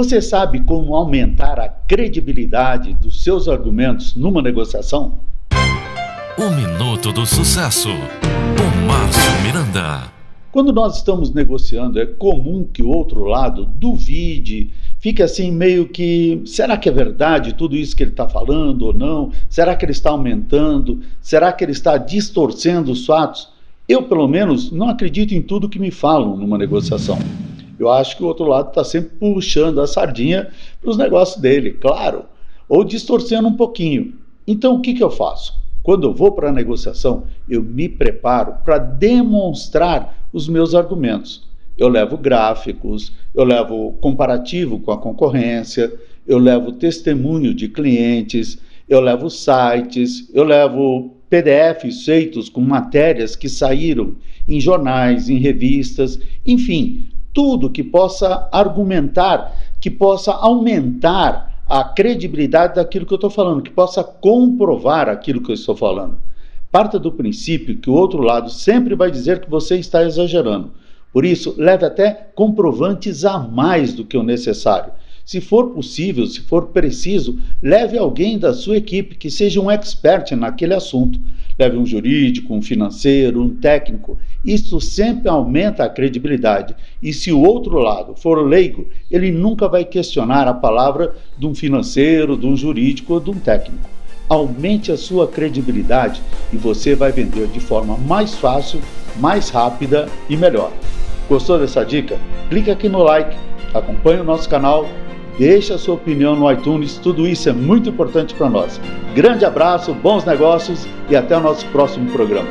Você sabe como aumentar a credibilidade dos seus argumentos numa negociação? O Minuto do Sucesso, com Márcio Miranda. Quando nós estamos negociando, é comum que o outro lado duvide, fique assim meio que: será que é verdade tudo isso que ele está falando ou não? Será que ele está aumentando? Será que ele está distorcendo os fatos? Eu, pelo menos, não acredito em tudo que me falam numa negociação eu acho que o outro lado está sempre puxando a sardinha para os negócios dele, claro, ou distorcendo um pouquinho. Então, o que, que eu faço? Quando eu vou para a negociação, eu me preparo para demonstrar os meus argumentos. Eu levo gráficos, eu levo comparativo com a concorrência, eu levo testemunho de clientes, eu levo sites, eu levo PDFs feitos com matérias que saíram em jornais, em revistas, enfim, tudo que possa argumentar, que possa aumentar a credibilidade daquilo que eu estou falando, que possa comprovar aquilo que eu estou falando. Parta do princípio que o outro lado sempre vai dizer que você está exagerando. Por isso, leve até comprovantes a mais do que o necessário. Se for possível, se for preciso, leve alguém da sua equipe que seja um expert naquele assunto. Leve um jurídico, um financeiro, um técnico. Isso sempre aumenta a credibilidade. E se o outro lado for leigo, ele nunca vai questionar a palavra de um financeiro, de um jurídico ou de um técnico. Aumente a sua credibilidade e você vai vender de forma mais fácil, mais rápida e melhor. Gostou dessa dica? Clique aqui no like, acompanhe o nosso canal Deixe a sua opinião no iTunes, tudo isso é muito importante para nós. Grande abraço, bons negócios e até o nosso próximo programa.